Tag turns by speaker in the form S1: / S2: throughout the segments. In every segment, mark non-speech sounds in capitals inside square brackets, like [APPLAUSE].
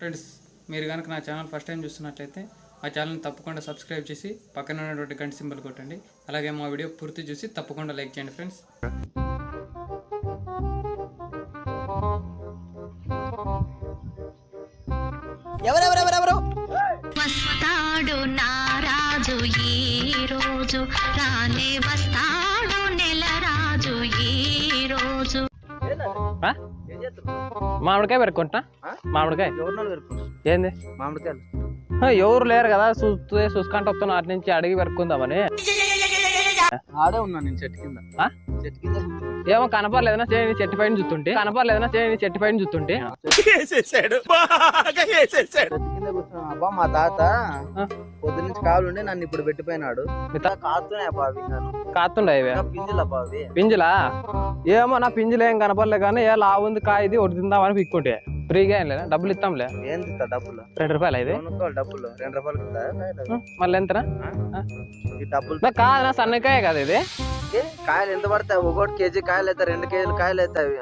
S1: Friends మీరు కనుక నా ఛానల్ ఫస్ట్ టైం చూస్తున్నట్లయితే మా ఛానల్ని తప్పకుండా సబ్స్క్రైబ్ చేసి పక్కన ఉన్నటువంటి గంట సింబల్ కొట్టండి. అలాగే మా వీడియో పూర్తి చూసి తప్పకుండా లైక్ చేయండి ఫ్రెండ్స్.
S2: ఎవరెవరెవరెవరు?
S3: వస్తాడు నారాజు ఈ రోజు రానే వస్తాడు
S4: మామిడికాయ పెరుక్కుంటా
S2: ఆ?
S4: మామిడికాయ? ఏంది?
S2: మామిడికాయలు.
S4: ఎవరు లేరు కదా చూస్తే చూసుకుంటూ వస్తున్నా అటు నుంచి అడిగి పెరుక్కుందామని.
S2: ఆడే ఉన్నా నేను చెట్టు కింద.
S4: ఆ?
S2: చెట్టు కింద కూర్చున్నా.
S4: ఏమో కనపడలేదనా చేయని చెట్టు పైన చూస్తుంటే. కనపడలేదనా చేయని చెట్టు పైన చూస్తుంటే.
S2: చెట్టు కింద కూర్చున్నా. అబ్బా మా తాత. పొద్దు నుంచి కావాలండి నన్ను ఇప్పుడు పెట్టిపోయినాడు. కాస్తున్నాయి అబ్బా అవి
S4: కాతుండే ఇవే?
S2: పింజలు అబ్బా అవి.
S4: పింజలా? ఏమో నా పింజలు ఏం కనపడలే కానీ ఏ లా ఉంది కాయ ఇది ఒకటి తిందామని పిక్కుంటే ఫ్రీగా ఏం లేదా? డబ్బులు ఇస్తాంలే?
S2: ఏం డబ్బులు?
S4: రెండు రూపాయలు ఇది?
S2: కొనుక్కోవాలి డబ్బులు. రెండు రూపాయలు
S4: మళ్ళీ ఎంతనా?
S2: డబ్బులు
S4: కాదు నా సన్నకాయ కదా ఇది.
S2: కాయలు ఎంత పడతాయి? ఒకటి కేజీ కాయలు అవుతాయి రెండు కేజీలు కాయలు అవుతాయి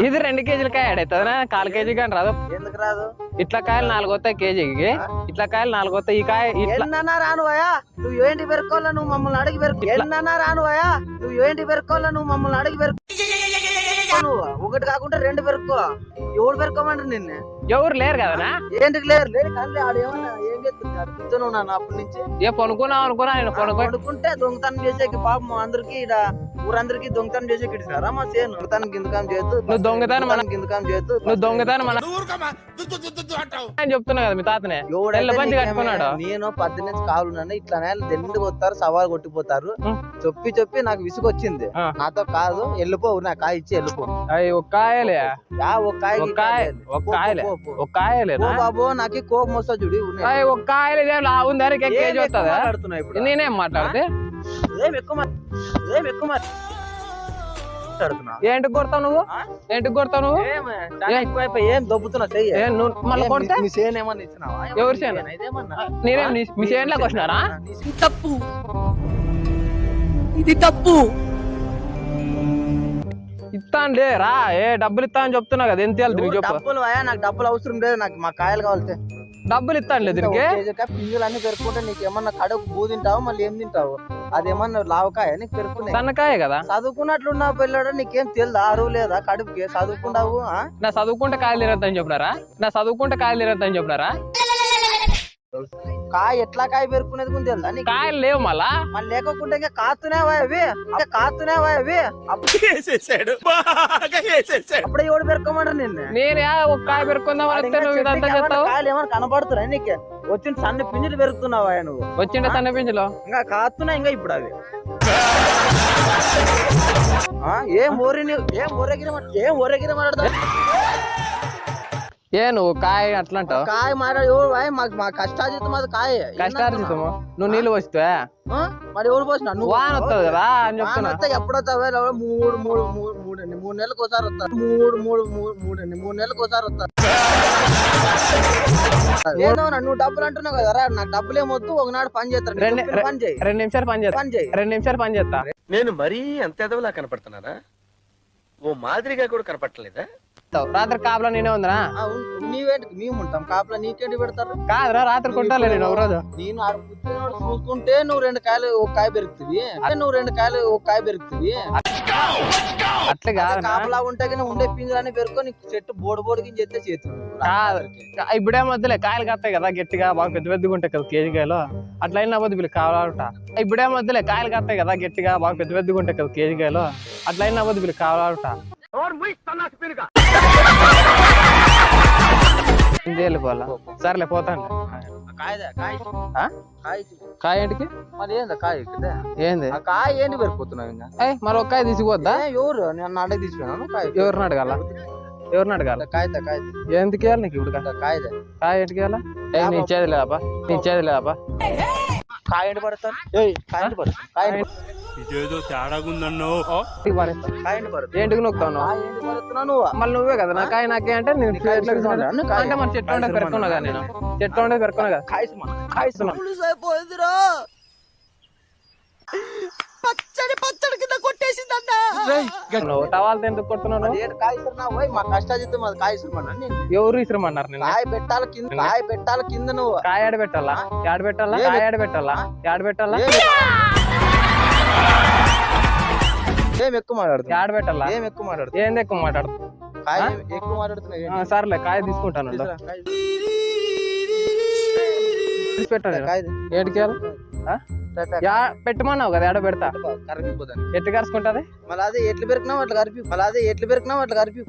S4: ఇది రెండు కేజీల కాయ అవుతుందా కాలు కేజీ కానీ రాదు.
S2: ఎందుకు రాదు?
S4: ఇట్లా కాయలు నాలుగు వస్తాయి కేజీకి. ఇట్లా కాయలు నాలుగు వస్తాయి ఈ కాయ ఇట్లా
S2: ఎన్నన్నా రానువయా నువ్వు ఏంటి పెరుకోవాలా నువ్వు మమ్మల్ని అడిగి పెరుకు ఎన్నన్నా రానువయా నువ్వు ఏంటి పెరుకోవాలా నువ్వు మమ్మల్ని అడిగి పెరుకు నువ్వు ఒకటి కాకుండా రెండు పెరుక్కో. ఎవడు పెరుకోమంటారు నిన్ను?
S4: ఎవరు లేరు కదనా?
S2: ఏంటికి లేరు? లేరు కానీ ఆడు ఏమన్నా ఏం ఉన్నాను అప్పటి నుంచి.
S4: ఏ పనుకున్నావు అనుకున్నా నేను పనుకో
S2: పడుకుంటే దొంగతనం చేసేకి పాపం అందరికి ఈడ ఊరందరికి దొంగతనం చేసేకి ఇడిచారా మా సేను. దొంగతనం గిందకం చేస్తూ
S4: నువ్వు దొంగతనం మన-
S2: గిందకం చేస్తూ
S4: నువ్వు దొంగతనం మన అని చెప్తున్నా కదా మీ తాతనే. పంచి కట్టుకున్నాడు.
S2: నేను పద్దెనిమిది కావాలన్నాను ఇట్లా నేల దండికి వస్తారు సవాల్ కొట్టిపోతారు. చెప్పి చెప్పి నాకు విసుగొచ్చింది.
S4: ఆ.
S2: నాతో కాదు వెళ్ళిపో నా కాయ ఇచ్చి వెళ్ళిపో.
S4: అయ్యి ఒక కాయలే.
S2: ఒక కాయ
S4: ఒక కాయ ఒక కాయలే. ఒక
S2: బాబు నాకు కోపం వస్తా చూడు
S4: ఒక కాయలు ఇదే లా ఉంది అని
S2: ఏం
S4: కేజీ వస్తుందా? నేనేం మాట్లాడితే?
S2: ఏం ఎక్కువ ఏం ఎక్కువ
S4: ఏంటికి కొడతావు నువ్వు?
S2: ఆ?
S4: ఏంటికి కొడతావు నువ్వు?
S2: ఏం చాలా ఎక్కువైపోయి ఏం దొబ్బుతున్నా చెయ్యి.
S4: మళ్ళీ కొడితే?
S2: మీ- మీ సేను ఏమన్నా ఇచ్చినావా?
S4: ఎవరి సేను? నేనేం మీ వచ్చినారా.
S5: తప్పు. ఇది తప్పు.
S4: ఇస్తానులే రా. ఏ డబ్బులు ఇస్తా అని చెప్తున్నా కదా ఎంత వెళ్తుంది
S2: డబ్బులు అయ్యా నాకు డబ్బులు అవసరం లేదు నాకు మా కాయలు కావాలి
S4: డబ్బులు ఇస్తానులే దీనికి
S2: పింజలు అన్ని పెరుకుంటే నీకు ఏమన్నా కడుపు బూ తింటావు మళ్ళీ ఏం తింటావు? అదేమన్నా లావకాయ? నీకు పెరుకునే
S4: సన్నకాయ కదా?
S2: చదువుకున్నట్లున్నావు పిల్లడు? నీకేం తెలుదా అరువు లేదా? కడుపుకి చదువుకున్నావు ఆ?
S4: నా చదువుకుంటే కాయలు తిరగద్దని చెప్పినారా? నా చదువుకుంటే కాయలు తిరగద్దని చెప్పినారా? [LAUGHS]
S2: కాయ ఎట్లా కాయ పెరుకునేది కూడా తెలుదా నీకు?
S4: కాయలు లేవు మళ్ళా?
S2: మళ్ళీ లేకుండా ఇంకా కాస్తున్నావా అవి? ఇంకా కాస్తున్నావా అవి? అప్పుడు అప్పుడే ఎవడు పెరుకోమంటారు నిన్ను?
S4: నేనే ఒక కాయ పెరుకుందాం
S2: కాయలు ఏమైనా కనబడుతున్నాయి నీకు? వచ్చిన సన్న పింజలు పెరుగుతున్నావా నువ్వు?
S4: వచ్చిండే సన్న పింఛలో
S2: ఇంకా కాస్తున్నాయి ఇంకా ఇప్పుడు అవి. ఆ, ఏం ఊరి ఏం ఊరగిరి ఏం ఊరగిరి మాట్లాడతావు
S4: ఏ నువ్వు కాయ అట్లా అంటావు
S2: కాయ ఎవరు వాయ్, మాకు మా కష్టాజితం అది కాయ.
S4: కష్టార్జితము? నువ్వు నీళ్ళు పోస్తే
S2: ఆ? మరి ఎవరు పోసిన నువ్వు
S4: వాన వస్తుంది కదా అని చెప్తున్నా.
S2: ఎప్పుడు వస్తావా? మూడు మూడు మూడు మూడు మూడు నెలలకు ఒకసారి వస్తారు మూడు మూడు మూడు మూడు మూడు నెలలకు ఒకసారి వస్తారు ఏదో నువ్వు డబ్బులు అంటున్నావు కదా రా నాకు డబ్బులు ఏమొద్దు ఒకనాడు పని చేస్తారు నేను
S4: రెండు-
S2: చెప్పిన పని చేయి.
S4: రెండు నిమిషాలు పని చేస్తా.
S2: పని చేయి.
S4: రెండు నిమిషాలు పని చేస్తా.
S6: నేను మరీ అంత ఎదవలా కనపడుతున్నానా? ఓ మాదిరిగా కూడా కనపడలేదా
S4: రాత్రి కాపలా నేనే ఉందినా?
S2: నీవేంటి? మేము ఉంటాం. కాపులో నీకేంటి పెడతారు?
S4: కాదురా రాత్రి కొంటాలే నేను ఒక రోజు
S2: నేను చూసుకుంటే నువ్వు రెండు కాయలు ఒక కాయ పెరుగుతుంది. అదే నువ్వు రెండు కాయలు ఒక కాయ పెరుగుతుంది.
S4: అట్లా కాదు
S2: కాపలా ఉంటే కానీ ఉండే పింజరాన్ని పెరుకొని చెట్టు బోడు బోడికి చెత్తే చేతులు.
S4: కాదు. ఇప్పుడే మధ్యలే కాయలు కత్తాయి కదా గట్టిగా బాగా పెద్ద పెద్దగా ఉంటాయి కదా కేజీ కాయలు. అట్లా అయినా పోతే వీళ్ళు కావాలంట. ఇప్పుడే మధ్యలే కాయలు కత్తాయి కదా గట్టిగా బాగా పెద్ద పెద్దగా ఉంటాయి కదా కేజీ కాయలు. అట్లా అయినా పోతే వీళ్ళు కావాలంట. వెళ్ళిపోవాలా సర్లే పోతాను
S2: కాయ? కాయ
S4: కాయ ఏంటికి?
S2: మరి ఏందా కాయ
S4: ఏంది?
S2: కాయ ఏంటి పెరిగిపోతున్నావు ఇంకా?
S4: మరి ఒక కాయ తీసిపోద్దా
S2: ఎవరు? నేను అడగ తీసుకున్నాను కాయ
S4: ఎవరిని అడగాల? ఎవరిని? అడగాల?
S2: కాయదా కాయ
S4: ఎందుకు ఇవ్వాలి నీకు ఇప్పుడు
S2: కాయదా.
S4: కాయ ఏంటికి ఇవ్వాలా? నీ ఇచ్చేది లేదబ్బా నీ ఇచ్చేది లేదబ్బా
S2: కాయ ఎండి పడతాను. ఏయ్ కాయ ఎండి పడతాను కాయ ఎండి పడతాను.
S7: ఇదేదో తేడాగుందన్నో
S2: పడతాను
S4: ఏంటికి
S2: నువ్వు?
S4: మళ్ళీ నువ్వే కదా నా కాయ నాకే అంటే నేను. అంటే మన చెట్టు ఉండే
S2: కాయ
S4: పెరుకున్నా కదా నేను. చెట్టు ఉండే పెరుకున్నా కదా.
S2: పచ్చడి పచ్చడి కింద కొట్టేసిందన్నా.
S4: నువ్వు టవాల్తో ఎందుకు కొడుతున్నావు? నువ్వు?
S2: అదేంటి కాయ ఇసురునా పోయి మా కష్టాజితం అది కాయ ఇసురుమన్నా నేను
S4: ఎవరు ఇసురమన్నారు నిన్న?
S2: కాయ పెట్టాల కింద కాయ పెట్టాల కింద నువ్వు.
S4: కాయ ఆడ పెట్టాలా? యాడ పెట్టాలా? కాయ ఆడ పెట్టాలా? యాడ పెట్టాలా?
S2: ఏం- ఏం ఎక్కువ మాట్లాడుతున్నా
S4: యాడ పెట్టాలా?
S2: ఏం ఎక్కువ మాట్లాడుతున్నా
S4: ఏంది ఎక్కువ మాట్లాడు
S2: కాయ? ఏం ఎక్కువ ఏంటి?
S4: సర్లే కాయ తీసుకుంటాను పెట్టాను
S2: కాయ.
S4: ఏడికి యా పెట్టమన్నావు కదా యాడ పెడతా?
S2: కరిగిపోతాను.
S4: ఎట్టు కరుచుకుంటది
S2: మళ్ళీ అదే ఎట్లు పెరికినావు అట్లా కరిపి మళ్ళీ అదే ఎట్లు పెరికినావు అట్లా కరిపి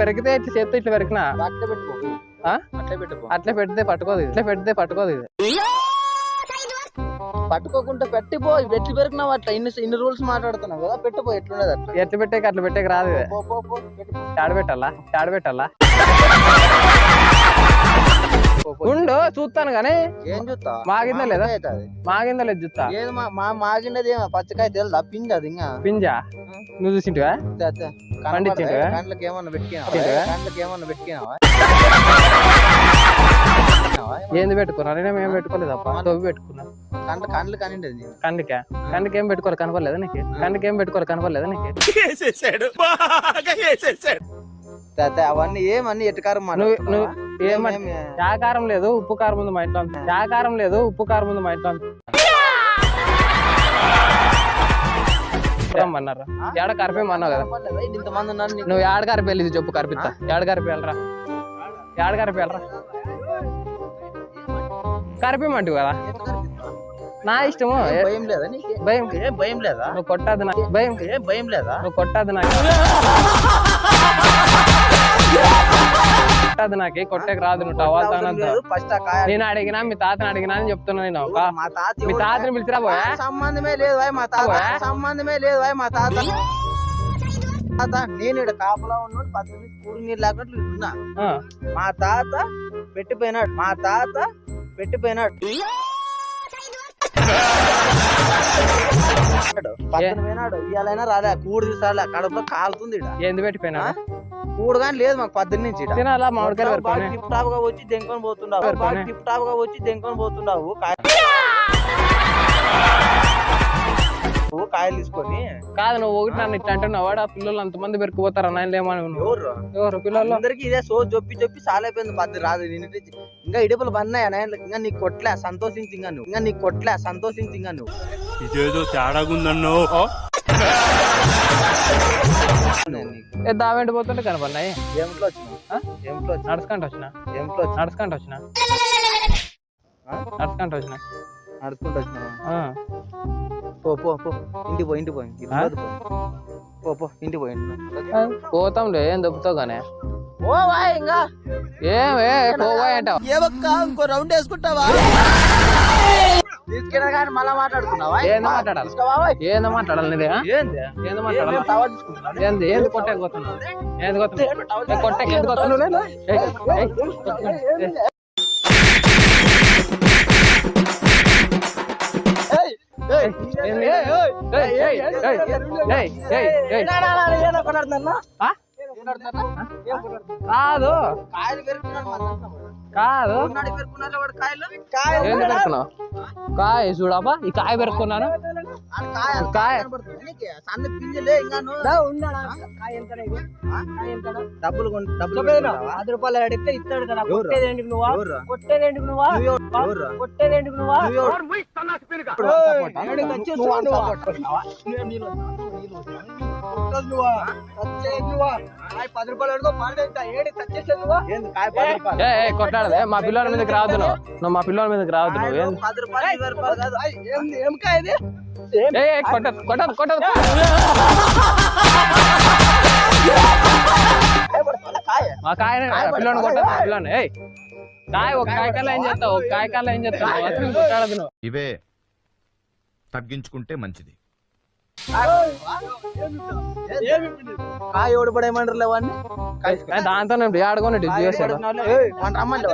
S4: పెరిగితే ఇట్లా చేత్తో ఇట్లా పెరిగినా
S2: అట్లా పెట్టుకో? అట్లా పెట్టుకో.
S4: అట్లా పెడితే పట్టుకోదు. ఇట్లా పెడితే పట్టుకోదు ఇది.
S2: పట్టుకోకుండా పెట్టిపో. ఎట్లు పెరికినావు అట్లా? ఇన్ని ఇన్ని రూల్స్ మాట్లాడుతున్నావు కదా పెట్టిపో. ఎట్లున్నది అట్లా?
S4: ఎట్లా పెట్టేకి అట్లా పెట్టేకి రాదు ఇది.
S2: పో,
S4: ఉండు చూస్తాను కానీ
S2: ఏం చూస్తా
S4: మాగిందా లేదా? మాగిందా లేదు చూస్తా
S2: ఏది మా మా మాగిండేది పచ్చకాయ తెలుదా? పిండి అది ఇంకా.
S4: పింజా? నువ్వు చూసింటివా?
S2: కండ్లకి ఏమన్నా పెట్టుకున్నావా. కండ్లకి ఏమన్నా పెట్టుకున్నావా
S4: ఏంది పెట్టుకున్నా నేనేం ఏం పెట్టుకోలేదు అప్ప తవ్వి పెట్టుకున్నా.
S2: కండ్ల కండ్లు కనిండేది నేను
S4: కందికా కందికి ఏం పెట్టుకోవాలి? కనపడలేదా నీకు? కందికి ఏం పెట్టుకోవాలి? కనపడలేదా నీకు? [LAUGHS]
S2: అవన్నీ ఏమన్నీ ఎట్టుకారం
S4: నువ్వు? ఏమని శాకారం లేదు ఉప్పు కారం ఉంది మా ఇంట్లో. శాకారం లేదు ఉప్పు కారం ఉంది మా ఇంట్లో. అంతా. రమ్మన్నారు ఏడ కరిపేమన్నావు కదా.
S2: పర్లేదా? ఇంతమంది ఉన్నారు.
S4: నువ్వు ఏడ కరిపి వెళ్ళి చెప్పు కరిపిస్తా ఏడ కరిపి వెళ్ళరా? ఏడ కరిపి వెళ్ళరా? కరిపిమంటివి కదా? నా ఇష్టము.
S2: భయం లేదా
S4: భయం.
S2: ఏం భయం లేదా?
S4: నువ్వు కొట్టద్దు నాకు భయం.
S2: ఏం భయం లేదా?
S4: నువ్వు కొట్టద్దు నాకు. కొట్టద్దు నాకు కొట్టేకి రాదు నువ్వు నేను అడిగినా మీ తాతని అడిగినా అని చెప్తున్నా నేను.
S2: మా తాత
S4: మీ? తాతని పిలిచిరా పోయా
S2: సంబంధమే లేదు మా తాత? సంబంధమే లేదు మా తాత. తాత నేను ఇక్కడ కాపలా ఉన్నాడు పద్దెనిమిది కూడి నీళ్ళు ఉన్నా మా తాత పెట్టిపోయినాడు మా తాత పెట్టిపోయినాడు. పక్కన పోయినాడు ఇవాళైనా రాలే కూడు కడుపులో కాలుతుంది.
S4: ఏంది పెట్టిపోయినా
S2: కూడు కానీ లేదు మాకు పద్దెనిమిది నుంచి.
S4: తినాలా మామిడికాయలు
S2: టిప్ టాప్గా వచ్చి దెంకొని
S4: పెరుకొని.
S2: టిప్ టాప్గా వచ్చి దెంకొని నువ్వు కాయలు తీసుకొని
S4: కాదు నువ్వు ఒకటి నన్ను ఇట్లా అంటున్నావు. వాడు ఆ పిల్లలు అంతమంది పెరుకుపోతారు అన్న ఏమని
S2: ఎవరు?
S4: ఎవరు పిల్లలు?
S2: అందరికి ఇదే సో జొప్పి జొప్పి సాలైపోయింది పద్దు రాదు. నేను ఇంకా ఇడుపులు అన్నయ్య ఇంకా నీకు కొట్లే సంతోషించి ఇంకా నువ్వు. ఇంకా నీకు కొట్లే సంతోషించి ఇంకా నువ్వు.
S7: ఇదేదో
S4: దావెంటి పోతుంటే కనపడినాయి
S2: ఏమిట్లో వచ్చినావు?
S4: నడుచుకుంటూ వచ్చిన?
S2: ఏమిట్లో వచ్చినావు?
S4: నడుచుకుంటూ వచ్చిన? నడుచుకుంటూ వచ్చిన?
S2: నడుచుకుంటూ వచ్చినావా?
S4: ఆ,
S2: పో పో పో. ఇంటికి పో ఇంటికి పో. పో. పో పో. ఇంటికి పో ఇంటికి
S4: ఆ, పోతాంలే ఏం దొబ్బుతావు కానీ?
S2: ఓ వాయ్ ఇంకా
S4: ఏమే పోవా అంటావు.
S2: ఇంకో రౌండ్ వేసుకుంటావా? తీసుకెళ్ళా కానీ మళ్ళా మాట్లాడుకున్నావా
S4: ఏందో మాట్లాడాలి? ఏందో మాట్లాడాలి నీదే?
S2: ఏంది
S4: ఏందో మాట్లాడాలి
S2: ఏం టవల్ తీసుకుంటున్నావా?
S4: ఏంది ఏంది కొట్టేకి పోతున్నావు ఏంది కొడుతున్నావు ఏ, కొట్టేకి ఎందుకు పోతున్నావు ఏయ్, ఏయ్. ఏయ్.
S2: ఏయ్, ఏయ్,
S4: ఏంది?
S2: ఏయ్, ఏయ్,
S4: ఏయ్, ఏయ్, ఏయ్, ఏయ్, ఏయ్, ఏయ్.
S2: ఏం?
S4: కాదు. కాదు.
S2: ఉన్నాడు పెరుకున్నాడు వాడు కాయలు. కాయలు
S4: ఏంది పెరుకున్నావు కాయ చూడబ్బా ఈ కాయ పెరుకున్నాను
S2: ఆ కాయ డబ్బులు?
S5: పది రూపాయలు అడిగితే ఇస్తాడు కదా.
S2: ఎవరు?
S5: కొట్టేదేంటికి నువ్వా?
S2: ఎవరు?
S5: కొట్టేదేంటికి నువ్వా? కొట్టేదేంటికి నువ్వా?
S2: నువ్వు నువ్వు
S5: నువ్వు? పది రూపాయలు అడుగు ఏడి నువ్వా
S2: ఏంది కాయ పది రూపాయలు?
S4: ఏ మా పిల్లల మీదకి రావద్దు నువ్వు. మా పిల్లల మీదకి రావద్దు నువ్వు.
S2: కాయలు
S4: ఏంది?
S2: పది రూపాయలు ఇరవై రూపాయలు కాదు.
S5: ఆయ్, ఏంది ఏం కాయ ఇది? ఏం?
S4: కొట్టదు కొట్టదు కొట్టదు
S2: కాయ
S4: మా కాయని పిల్లని కొట్టదు పిల్లని ఏయ్ కాయ ఒక కాయ కల్లా ఏం చేస్తావు? ఒక కాయ కల్లా ఏం చేస్తావు? అసలు కొట్టాడదు నువ్వు.
S8: ఇవే తగ్గించుకుంటే మంచిది.
S2: కాయ ఎవడు పడేయమంటారు వాడిని.
S4: దాంతో నేను
S2: రమ్మంటే రమ్మంటే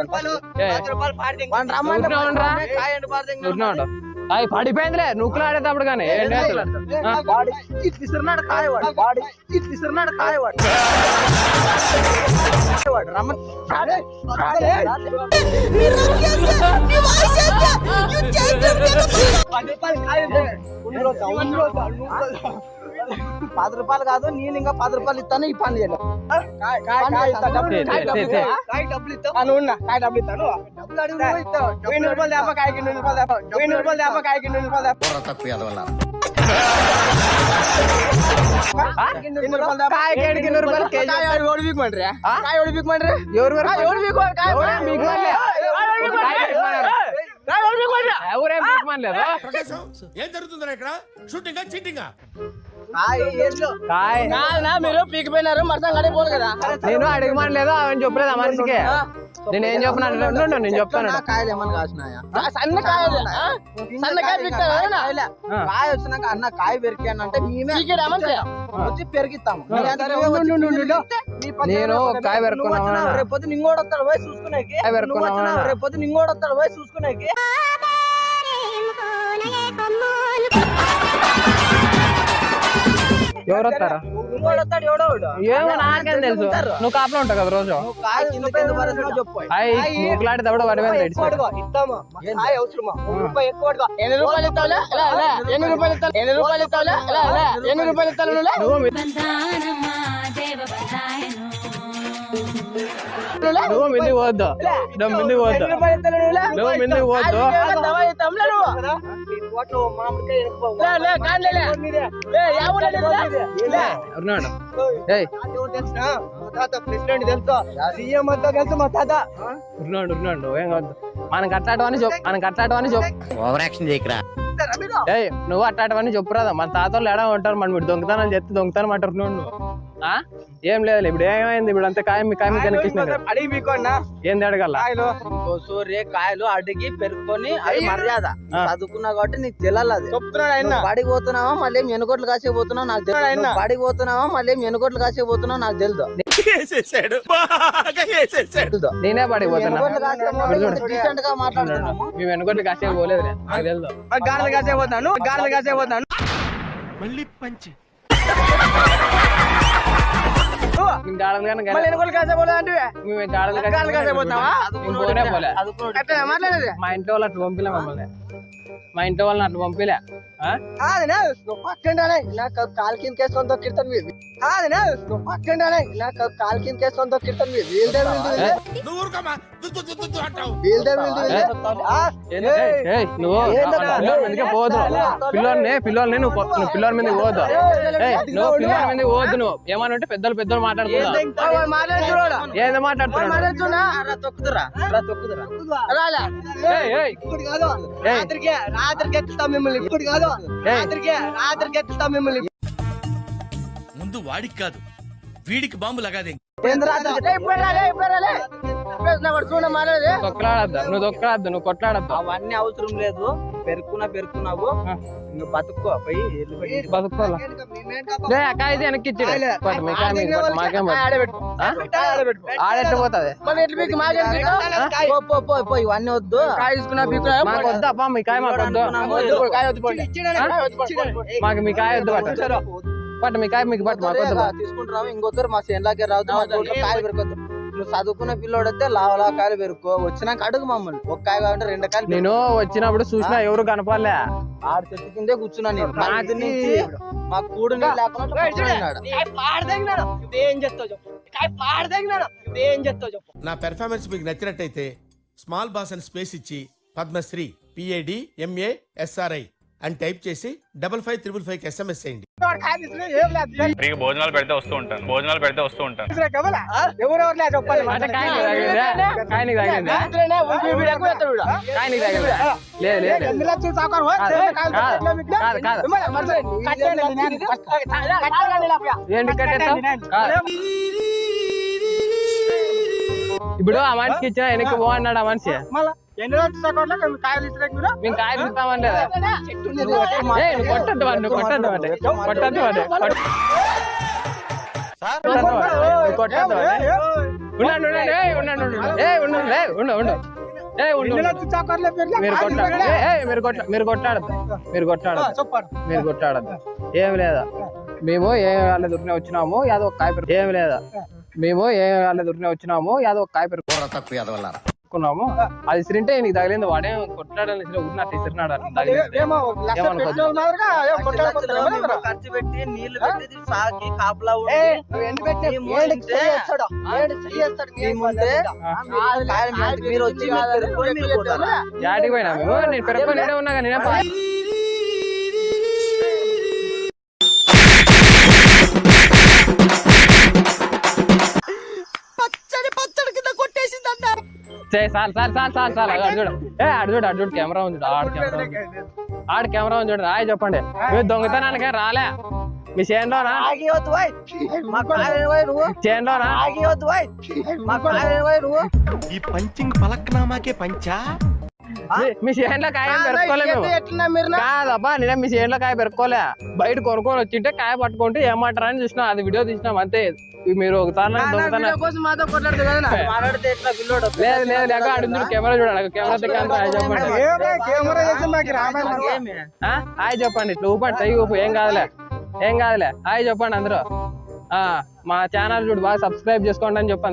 S4: అయ్ పడిపోయిందిలే నువ్వులు ఆడేటప్పుడు కానీ. చేస్తాడు ఆ,
S2: వాడి ఇట్లు ఇస్తున్నాడు కాయ వాడు వాడి ఇట్లు ఇస్తున్నాడు కాయ వాడు వాడు రమ్మని.
S5: పది రూపాయలు కాయలు ఉండు రోజా, ఉండు రోజా, ఉండు రోజా.
S2: పది రూపాయలు కాదు నేను ఇంకా పది రూపాయలు ఇస్తాను ఈ పని చేయలేదు
S5: కాయ, కాయ, కాయ ఇస్తా, డబ్బులు
S4: తే,
S5: కాయ
S4: తే,
S5: డబ్బులు
S4: తే.
S5: ఇస్తా. కాయ డబ్బులు ఇస్తా. ఆ, నువ్వు ఉన్నా, కాయ డబ్బులు ఇస్తాను
S2: డబ్బులు అడిగి నువ్వు ఇస్తావు.
S5: వెయ్యి రూపాయలు తేపా కాయకి ఎన్ని రూపాయలు తేపా వెయ్యి రూపాయలు తేపా కాయకి ఎన్ని రూపాయలు తేపా ఎన్ని రూపాయలు తేపా?
S4: కాయకి ఏడుకి ఎన్ని రూపాయలు కేజీ?
S5: కాయ ఎవడు పీకమంటారా? కాయ ఎవడు పీకమంటారా?
S4: ఎవరు వరకు?
S5: కాయ ఎవడు పీకమంటారు? కాయ
S4: ఎవరేం పీకమనలే.
S5: కాయ ఎవడు పీకమంటారు? కాయ ఎవడు పీకమంటారు?
S4: ఎవరేం పీకమనలేదు
S7: ఏం జరుగుతుందా ఇక్కడ షూటింగ్ చీటింగా
S2: కాయ
S5: మీరు పీకిపోయినారు మరసం కడిపోదు కదా.
S4: నేను అడగమనలేదు ఆమె చెప్పలేదు ఆ మనిషికి? నేను ఏం చెప్పినా నేను చెప్తాను
S2: కాయలు ఏమన్నా కాసినాయా?
S5: సన్న కాయలు? సన్న కాయ.
S2: కాయ వచ్చినాక అన్న కాయ పెరికాను అంటే మేమే? వచ్చి పెరిగిస్తాము.
S4: నేను కాయ?
S2: వచ్చినావు, రేపు వస్తాడు పోయి చూసుకునేకి.
S4: కాయ
S2: నువ్వు
S4: పెరుక్కున్నావా?
S2: వచ్చినావు, రేపు పొద్దున ఇంకోటి వస్తాడు పోయి చూసుకునేకి.
S4: ఎవరు వస్తారా
S2: ఎవడో.
S4: ఏమో నాకేం తెలుసు. నువ్వు కాపలో ఉంటావు కదా రోజు
S2: నువ్వు కాయ కింద కింద పరేసినావు చెప్పు
S4: అయ్యి నూకులాడి దవడ వాడి మీద
S5: ఎక్కువ అడుగు, ఇస్తాము. కాయ అవసరమా? ఒక రూపాయి ఎక్కువ అడుగు. ఎన్ని రూపాయలు ఇస్తావులే? లే, లే. ఎన్ని రూపాయలు ఇస్తావు? ఎన్ని రూపాయలు ఇస్తావులే? లే, లే. ఎన్ని రూపాయలు ఇస్తావు నువ్వు?
S4: నువ్వు మింది పోవద్దు నువ్వు మింది పోవద్దు
S5: నువ్వు?
S4: మింది పోవద్దు మనకి అట్లాంటివన్నీ చెప్పు మనకి అట్లాంటివన్నీ చెప్పు
S6: ఓవర్ యాక్షన్ చేయకరా
S4: ఏయ్ నువ్వు అట్లాంటివన్నీ చెప్పురాదా మన తాతలు ఎడా ఉంటారు మన ఇప్పుడు దొంగతనం చెప్తే దొంగతనం అంటారు నువ్వు? ఏం లేదు ఇప్పుడు ఏమైంది? ఇప్పుడు అంతా కాయం కాయం కనిపిస్తుంది
S5: అడిగి మీకు
S4: ఏంది అడగల?
S5: కాయలు.
S2: సూర్య కాయలు అడిగి పెరుక్కొని అది మర్యాద. చదువుకున్నా కాబట్టి నీకు తెలియాలి అది.
S5: చెప్తున్నాడు
S2: బడికి పోతున్నావా? మళ్ళీ ఏం ఎనుగోట్లు కాసే పోతున్నావు నాకు తెలియదు బడికి పోతున్నావా? మళ్ళీ ఏం ఎనుగోట్లు కాసే పోతున్నావు నాకు తెలుదు.
S4: నేనే
S2: ఎనుగోట్లు కాసే
S4: మేము పోలేదు
S5: గారెలు కాసే పోతాను గారెలు కాసే పోతాను
S7: మళ్ళీ పంచి.
S4: మేము గాడలు కానీ
S5: మళ్ళీ ఎనుకోలు కాసే పోలే అంటే
S4: మా ఇంట్లో వాళ్ళు పంపిలే మమ్మల్ని. మా ఇంట్లో వాళ్ళని అట్లా పంపిలే.
S5: నువ్వు పక్కండానే
S2: నాకు కాలు కింద కేసుకొని మీరు
S5: నువ్వు పక్కండానే
S2: నాకు కాలు కింద కేసుకొని మీరు వీల్దే
S7: నువ్వు
S4: నువ్వు పిల్లోని నువ్వు పిల్లోని పోవద్దు ఏయ్, నువ్వు పిల్లోని మీదకి పోవద్దు నువ్వు. ఏమనంటే పెద్దలు పెద్దలు మాట్లాడుతున్నావు
S5: మాట్లాడి చూడ
S4: ఏందో మాట్లాడుతున్నావు
S5: మాట్లాడుతున్నా రాత్రికి రాత్రికి ఎక్కుతాం మిమ్మల్ని. ఇప్పుడు కాదు. రాత్రికి రాత్రికి ఎక్కుతాం మిమ్మల్ని.
S7: ముందు వాడికి కాదు వీడికి బాంబు లగాదే
S5: ఇప్పుడు
S4: తొక్కలాడద్దు నువ్వు తొక్కలాడద్దు నువ్వు కొట్లాడద్దు
S2: అవన్నీ అవసరం లేదు పెరుక్కున్నా పెరుక్కున్నావు నువ్వు బతుక్కో పోయి
S4: కాయ వెనక్కి కాయ మీకు ఆడెట్ట పోతుంది
S5: మరి ఎట్లా మీకు
S2: ఇవన్నీ వద్దు
S5: కాయ
S4: వద్దు అబ్బా మీ కాయ మాకు వద్దు
S5: కాయ. కాయ.
S4: మాకు మీ కాయ వద్దు పట్టు పట్టు మీ కాయ మీకు పట్టు మాకు వద్దు
S2: ఇంకొద్దరు మా చేనులాగే రావద్దు కాయలు పెరుకొద్దు నువ్వు చదువుకున్న పిల్లోడు అయితే లావలా కాయలు పెరుక్కో. వచ్చినాక అడుగు మమ్మల్ని. ఒక కాయ కావాలంటే రెండు కాయలు
S4: నేను వచ్చినప్పుడు చూసినా ఎవరు కనపడలే.
S2: ఆడు చెట్టు కిందే కూర్చున్నా నేను. పొద్దు నుంచి మా కూడు లేకుండా
S8: నా పెర్ఫార్మెన్స్ మీకు నచ్చినట్టయితే స్మాల్ బాస్ అని స్పేస్ ఇచ్చి Padmashri P A D M A SRI అని టైప్ చేసి double five triple five SMS చేయండి.
S9: ఫ్రీగా భోజనాలు పెడితే వస్తూ ఉంటాను భోజనాలు పెడితే వస్తూ ఉంటాను.
S4: ఇప్పుడు ఆ మనిషికి ఇచ్చిన వెనక్కి పో అన్నాడు ఆ మనిషి.
S5: మళ్ళా ఎన్ని మేము కాయలు మీరు?
S4: మేము కొట్టద్దు వాడిని, కొట్టద్దు కొట్టద్దు కొట్టద్దు. ఉండండి, ఉండండి, ఉండండి, ఉండండి. ఉండండి, ఉండు, ఉండు. ఉండు, కొట్టాడు? ఏయ్, మీరు కొట్ట మీరు కొట్టాడద్దు. మీరు కొట్టాడద్దు. మీరు కొట్టాడద్దు. ఏం లేదా? మేము ఏం వాళ్ళ దొరికిన వచ్చినాము ఏదో ఒక కాయ పెరుగు. ఏం లేదా? మేము ఏ వాళ్ళ దొరికిన వచ్చినాము యాదో ఒక కాయ పెరుకున్నాము అది సిరింటే నీకు తగిలింది. వాడే కొట్లాడని ఉన్నట్టు ఇసిరినాడు?
S2: ఖర్చు పెట్టి నీళ్ళు పెట్టి సాకి కాపలా ఉండి
S5: నువ్వు ఎన్ని పెట్టినా
S2: మేము?
S5: ఏడుకి
S2: ఉంటే-
S4: చే sir sir sir sir sir అడు చూడు. ఏ అడు చూడు అడు చూడు కెమెరా ఉంది ఆడ కెమెరా ఉంది. ఆడ కెమెరా ఉంది చూడు రాయ చెప్పండి. మీరు దొంగతనానికే రాలే. మీ చేనులోనా? చేనులోనా?
S6: ఈ పంచింగ్ పలక్నామాకే పంచా?
S4: మీ- చేనులో కాయ కాదబ్బా నేనే మీ చేనులో కాయ పెరుక్కోలే. బయట కొనుక్కొని వచ్చింటే కాయ పట్టుకుంటే ఏమంటారా అని చూసినా అది వీడియో తీసినాం అంతే. మీరు ఒకసారి లేదు లేదు లేక కెమెరా చూడండి చెప్పండి.
S5: ఏమే, కెమెరా చేసి మాకు రామాయణం
S2: ఏమి?
S4: ఆ? హాయ్ చెప్పండి ఇట్లా ఊపండి చెయ్యి ఊపు ఏం కాదులే. ఏం కాదులే. హాయ్ చెప్పండి అందరూ. ఆ మా ఛానల్ చూడు బాగా సబ్స్క్రైబ్ చేసుకోండి అని చెప్పండి